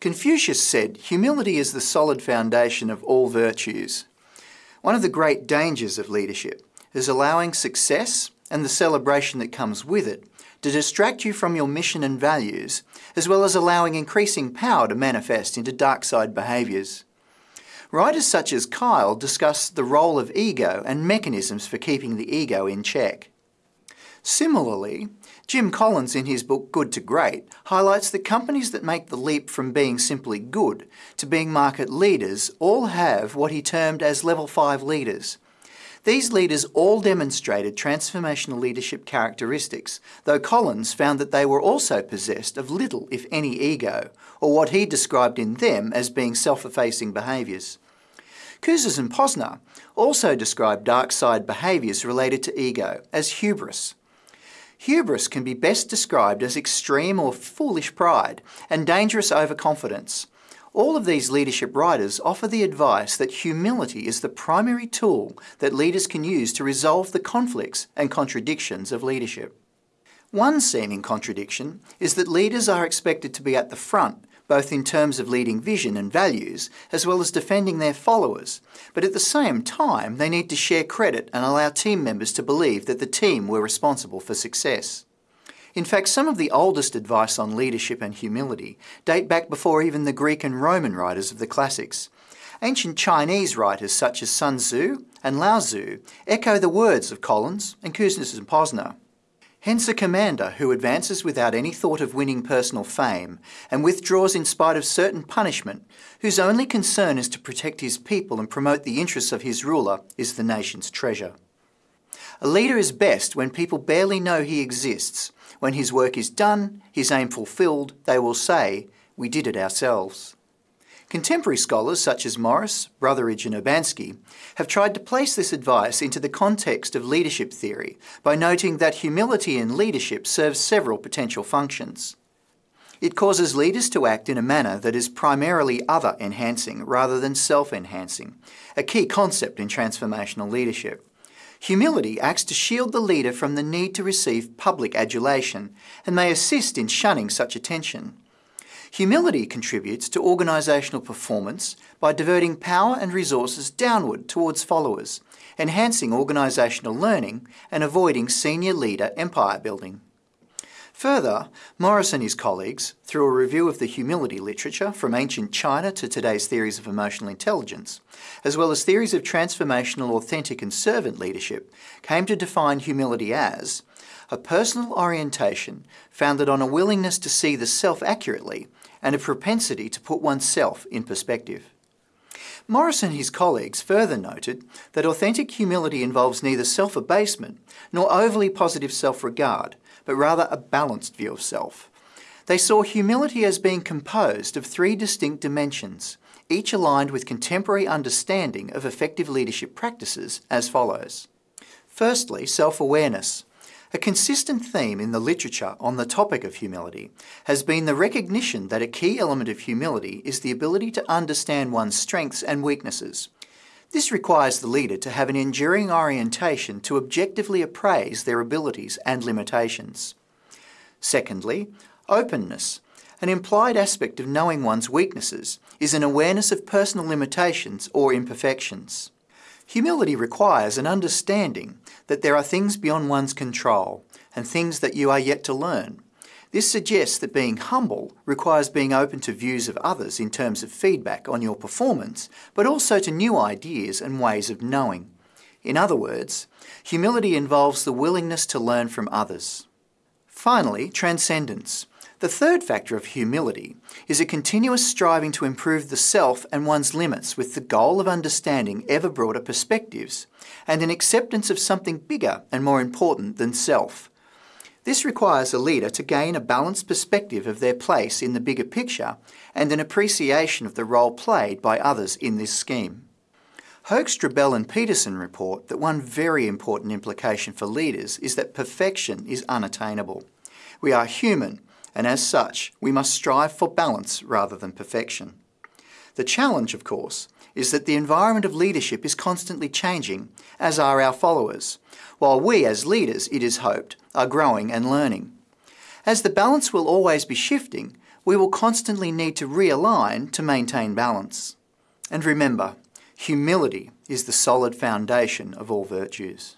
Confucius said, humility is the solid foundation of all virtues. One of the great dangers of leadership is allowing success and the celebration that comes with it to distract you from your mission and values, as well as allowing increasing power to manifest into dark side behaviours. Writers such as Kyle discuss the role of ego and mechanisms for keeping the ego in check. Similarly, Jim Collins in his book Good to Great highlights that companies that make the leap from being simply good to being market leaders all have what he termed as level 5 leaders. These leaders all demonstrated transformational leadership characteristics, though Collins found that they were also possessed of little, if any, ego, or what he described in them as being self-effacing behaviours. Kouzes and Posner also described dark side behaviours related to ego as hubris, Hubris can be best described as extreme or foolish pride and dangerous overconfidence. All of these leadership writers offer the advice that humility is the primary tool that leaders can use to resolve the conflicts and contradictions of leadership. One seeming contradiction is that leaders are expected to be at the front both in terms of leading vision and values, as well as defending their followers. But at the same time, they need to share credit and allow team members to believe that the team were responsible for success. In fact, some of the oldest advice on leadership and humility date back before even the Greek and Roman writers of the classics. Ancient Chinese writers such as Sun Tzu and Lao Tzu echo the words of Collins and Kouzes and Posner. Hence a commander who advances without any thought of winning personal fame and withdraws in spite of certain punishment, whose only concern is to protect his people and promote the interests of his ruler, is the nation's treasure. A leader is best when people barely know he exists. When his work is done, his aim fulfilled, they will say, we did it ourselves. Contemporary scholars such as Morris, Brotheridge and Urbanski have tried to place this advice into the context of leadership theory by noting that humility in leadership serves several potential functions. It causes leaders to act in a manner that is primarily other-enhancing rather than self-enhancing, a key concept in transformational leadership. Humility acts to shield the leader from the need to receive public adulation and may assist in shunning such attention. Humility contributes to organisational performance by diverting power and resources downward towards followers, enhancing organisational learning and avoiding senior leader empire building. Further, Morris and his colleagues, through a review of the humility literature from ancient China to today's theories of emotional intelligence, as well as theories of transformational authentic and servant leadership, came to define humility as a personal orientation founded on a willingness to see the self accurately and a propensity to put oneself in perspective. Morris and his colleagues further noted that authentic humility involves neither self-abasement nor overly positive self-regard, but rather a balanced view of self. They saw humility as being composed of three distinct dimensions, each aligned with contemporary understanding of effective leadership practices as follows. Firstly, self-awareness, a consistent theme in the literature on the topic of humility has been the recognition that a key element of humility is the ability to understand one's strengths and weaknesses. This requires the leader to have an enduring orientation to objectively appraise their abilities and limitations. Secondly, openness. An implied aspect of knowing one's weaknesses is an awareness of personal limitations or imperfections. Humility requires an understanding that there are things beyond one's control and things that you are yet to learn. This suggests that being humble requires being open to views of others in terms of feedback on your performance, but also to new ideas and ways of knowing. In other words, humility involves the willingness to learn from others. Finally, transcendence. The third factor of humility is a continuous striving to improve the self and one's limits with the goal of understanding ever broader perspectives and an acceptance of something bigger and more important than self. This requires a leader to gain a balanced perspective of their place in the bigger picture and an appreciation of the role played by others in this scheme. Hoag, Strobel and Peterson report that one very important implication for leaders is that perfection is unattainable. We are human and as such, we must strive for balance rather than perfection. The challenge, of course, is that the environment of leadership is constantly changing, as are our followers, while we as leaders, it is hoped, are growing and learning. As the balance will always be shifting, we will constantly need to realign to maintain balance. And remember, humility is the solid foundation of all virtues.